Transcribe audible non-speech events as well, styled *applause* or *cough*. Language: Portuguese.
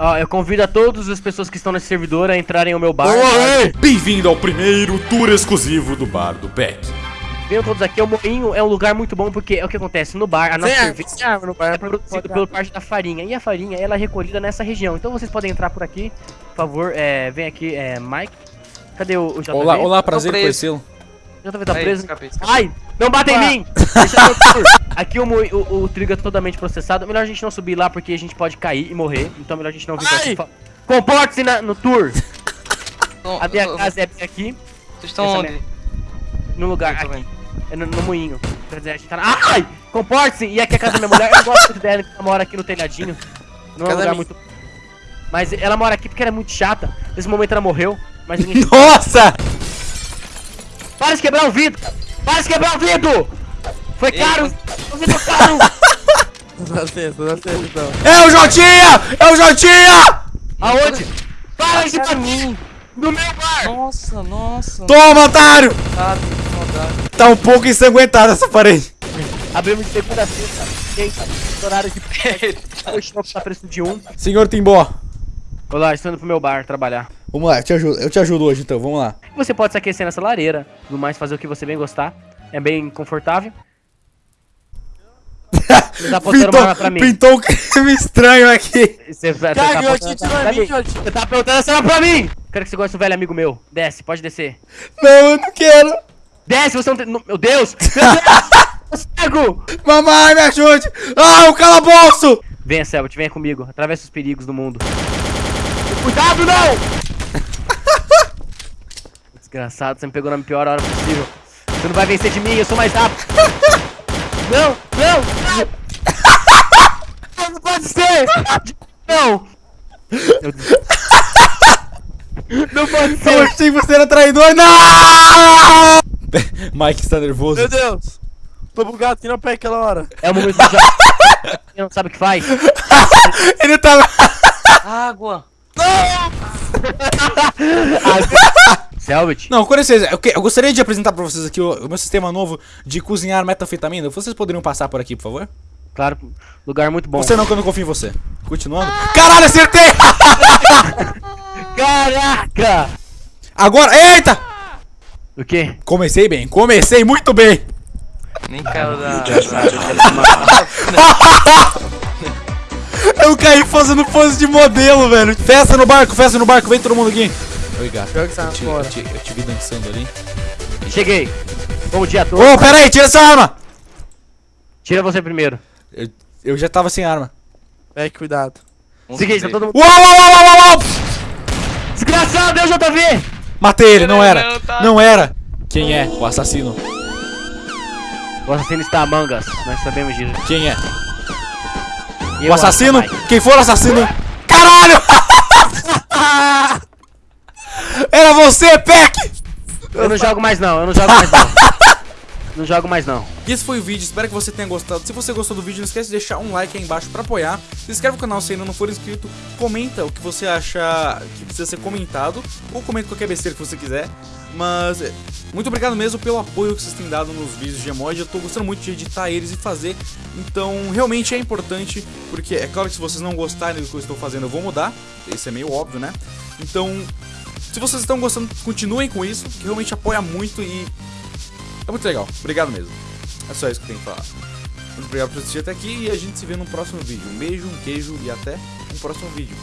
Ó, eu convido a todas as pessoas que estão nesse servidor a entrarem ao meu bar. Oi! Bem-vindo ao primeiro tour exclusivo do bar do Beck. Venham todos aqui, o Moinho é um lugar muito bom porque é o que acontece, no bar, a nossa cerveja árvore, árvore no bar é pra produzido pela parte da farinha, e a farinha ela é recolhida nessa região, então vocês podem entrar por aqui, por favor, é, vem aqui, é, Mike, cadê o, o JV? Olá, olá, prazer conhecê-lo. JV tá Aí, preso? escapei, Ai, não bata em mim! Deixa eu tour. Aqui o, o, o trigo é totalmente processado, melhor a gente não subir lá porque a gente pode cair e morrer, então melhor a gente não vir Ai! aqui. Comporte-se no tour! A minha eu casa é bem aqui, Vocês estão essa onde? no lugar Eu aqui. É no, no moinho. Quer dizer, a gente tá na... Ai! Comporte-se! E aqui é a casa da minha mulher. Eu gosto muito dela, ela mora aqui no telhadinho. Não é um lugar minha. muito... Mas ela mora aqui porque ela é muito chata. Nesse momento ela morreu. Mas ninguém... *laughs* Nossa! Para de quebrar o vidro! Para de quebrar o vidro! Foi Ei, caro! O vidro caro! Dá licença, dá licença então. É o Jotinha! É o Jotinha! Aonde? Para de pra mim! No meu bar! Nossa, nossa. Toma, otário! Tá. Tá um pouco ensanguentada essa parede. Abrimos de segunda a sexta. Sexta. Horário de... O shopping tá preço de um. Senhor Timbó. Olá, estou indo pro meu bar trabalhar. Vamos lá, eu te ajudo, eu te ajudo hoje então, vamos lá. Você pode se aquecer nessa lareira, tudo mais, fazer o que você bem gostar. É bem confortável. Você *laughs* tá apontando uma arma pra mim. pintou um creme estranho aqui. Você, você tá Cara, tira pra mim. Você tá apontando essa arma pra mim! Quero que você goste do velho amigo meu. Desce, pode descer. Não, eu não quero. Desce, você não tem... Meu Deus! *laughs* Meu Deus! Cego! Mamãe, me ajude. Ah, o calabouço. Venha, Selbit, venha comigo. Atravessa os perigos do mundo. Cuidado, não! *laughs* Desgraçado, você me pegou na pior hora possível. Você não vai vencer de mim, eu sou mais rápido. Não, não, não! Não pode ser! Não! Não pode Eu ser! achei que você era traidor. Não! Mike está nervoso. Meu Deus. Tô bugado, que não pega aquela hora. É o momento do jogo. *laughs* Quem não sabe o que faz? Ele tá... Água. *laughs* Selbit, Não, com licença, eu, que- eu gostaria de apresentar pra vocês aqui o, o meu sistema novo de cozinhar metanfetamina. Vocês poderiam passar por aqui, por favor? claro, lugar muito bom. Você não, que eu não confio em você. Continuando. Caralho, acertei! *laughs* Caraca! Agora, eita! O quê? Comecei bem, comecei muito bem. Nem caiu da... *laughs* Eu caí fazendo pose de modelo, velho. Festa no barco, festa no barco, vem todo mundo aqui. Oi, gato. Tá Eu te, eu, te, eu te vi dançando ali. Cheguei. Bom dia a todos. Ô, pera aí, tira essa arma! Tira você primeiro. Eu, eu já tava sem arma. Beck, cuidado. Seguinte, tá todo mundo. Uau, uau, uau, uau, uau, uau! Desgraçado, eu JV! Matei ele, não era. Não, tá. Não era. Quem é? O assassino. O assassino está Among Us, nós sabemos disso. Quem é? E O eu assassino? Quem for o assassino? Caralho! *laughs* Era você, Peck! Eu não jogo mais não, eu não jogo mais não. *laughs* Não jogo mais não. Esse foi o vídeo, espero que você tenha gostado. Se você gostou do vídeo, não esquece de deixar um like aí embaixo pra apoiar. Se inscreve no canal se ainda não for inscrito. Comenta o que você acha que precisa ser comentado. Ou comenta qualquer besteira que você quiser. Mas é, muito obrigado mesmo pelo apoio que vocês têm dado nos vídeos de emoji. Eu tô gostando muito de editar eles e fazer. Então realmente é importante. Porque é claro que se vocês não gostarem do que eu estou fazendo, eu vou mudar. Isso é meio óbvio, né? Então, se vocês estão gostando, continuem com isso. Que realmente apoia muito e é muito legal. Obrigado mesmo. É só isso que eu tenho que falar. Muito obrigado por assistir até aqui e a gente se vê no próximo vídeo. Um beijo, um queijo e até um próximo vídeo.